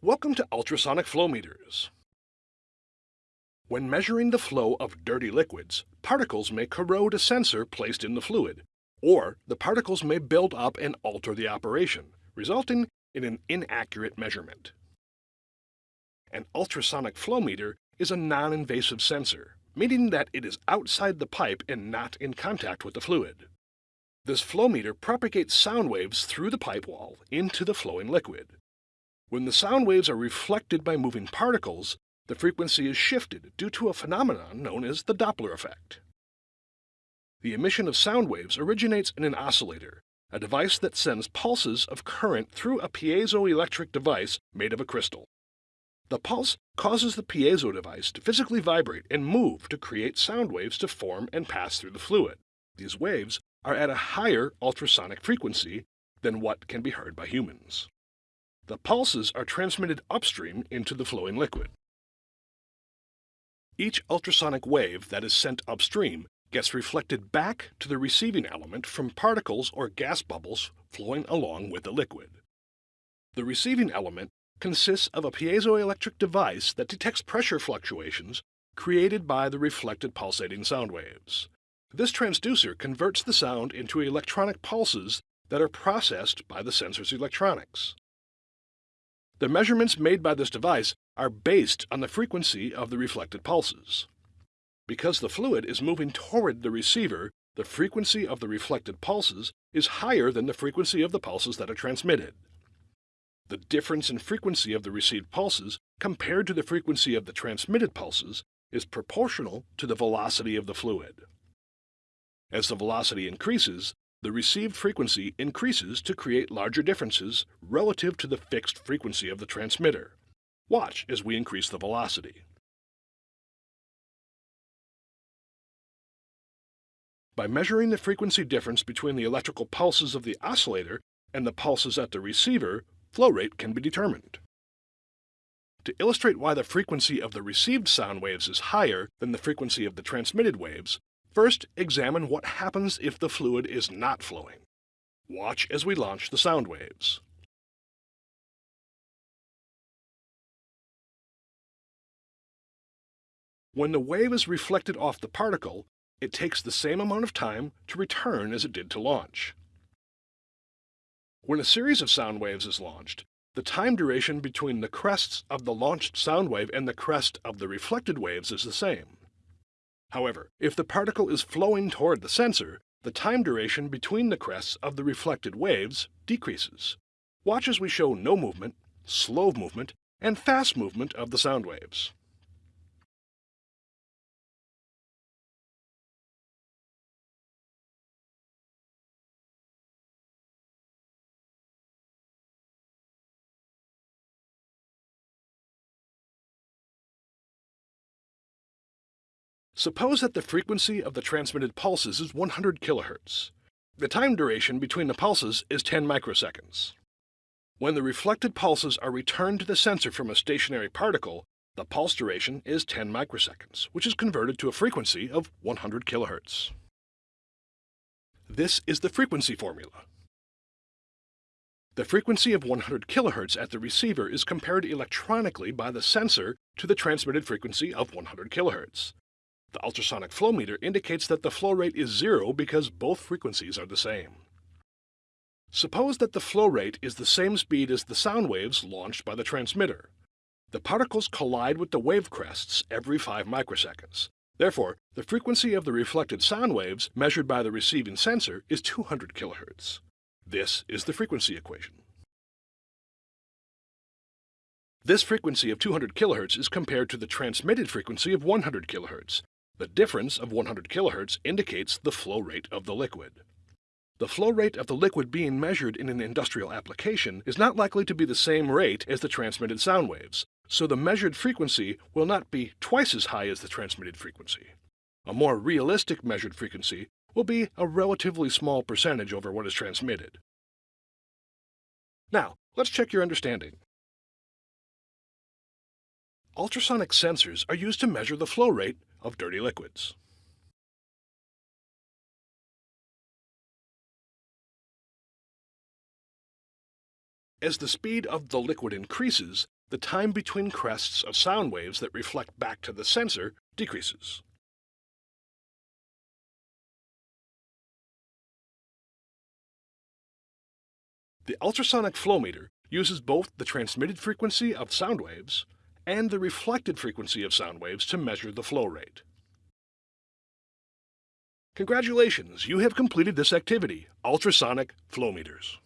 Welcome to ultrasonic flow meters. When measuring the flow of dirty liquids, particles may corrode a sensor placed in the fluid, or the particles may build up and alter the operation, resulting in an inaccurate measurement. An ultrasonic flow meter is a non-invasive sensor, meaning that it is outside the pipe and not in contact with the fluid. This flow meter propagates sound waves through the pipe wall into the flowing liquid. When the sound waves are reflected by moving particles, the frequency is shifted due to a phenomenon known as the Doppler effect. The emission of sound waves originates in an oscillator, a device that sends pulses of current through a piezoelectric device made of a crystal. The pulse causes the piezo device to physically vibrate and move to create sound waves to form and pass through the fluid. These waves are at a higher ultrasonic frequency than what can be heard by humans. The pulses are transmitted upstream into the flowing liquid. Each ultrasonic wave that is sent upstream gets reflected back to the receiving element from particles or gas bubbles flowing along with the liquid. The receiving element consists of a piezoelectric device that detects pressure fluctuations created by the reflected pulsating sound waves. This transducer converts the sound into electronic pulses that are processed by the sensor's electronics. The measurements made by this device are based on the frequency of the reflected pulses. Because the fluid is moving toward the receiver, the frequency of the reflected pulses is higher than the frequency of the pulses that are transmitted. The difference in frequency of the received pulses compared to the frequency of the transmitted pulses is proportional to the velocity of the fluid. As the velocity increases, the received frequency increases to create larger differences relative to the fixed frequency of the transmitter. Watch as we increase the velocity. By measuring the frequency difference between the electrical pulses of the oscillator and the pulses at the receiver, flow rate can be determined. To illustrate why the frequency of the received sound waves is higher than the frequency of the transmitted waves, first examine what happens if the fluid is not flowing. Watch as we launch the sound waves. When the wave is reflected off the particle, it takes the same amount of time to return as it did to launch. When a series of sound waves is launched, the time duration between the crests of the launched sound wave and the crest of the reflected waves is the same. However, if the particle is flowing toward the sensor, the time duration between the crests of the reflected waves decreases. Watch as we show no movement, slow movement, and fast movement of the sound waves. Suppose that the frequency of the transmitted pulses is 100 kHz. The time duration between the pulses is 10 microseconds. When the reflected pulses are returned to the sensor from a stationary particle, the pulse duration is 10 microseconds, which is converted to a frequency of 100 kHz. This is the frequency formula. The frequency of 100 kHz at the receiver is compared electronically by the sensor to the transmitted frequency of 100 kHz. The ultrasonic flow meter indicates that the flow rate is zero because both frequencies are the same. Suppose that the flow rate is the same speed as the sound waves launched by the transmitter. The particles collide with the wave crests every 5 microseconds. Therefore, the frequency of the reflected sound waves measured by the receiving sensor is 200 kHz. This is the frequency equation. This frequency of 200 kHz is compared to the transmitted frequency of 100 kHz, the difference of 100 kHz indicates the flow rate of the liquid. The flow rate of the liquid being measured in an industrial application is not likely to be the same rate as the transmitted sound waves, so the measured frequency will not be twice as high as the transmitted frequency. A more realistic measured frequency will be a relatively small percentage over what is transmitted. Now, let's check your understanding. Ultrasonic sensors are used to measure the flow rate of dirty liquids. As the speed of the liquid increases, the time between crests of sound waves that reflect back to the sensor decreases. The ultrasonic flow meter uses both the transmitted frequency of sound waves and the reflected frequency of sound waves to measure the flow rate. Congratulations, you have completed this activity, ultrasonic flow meters.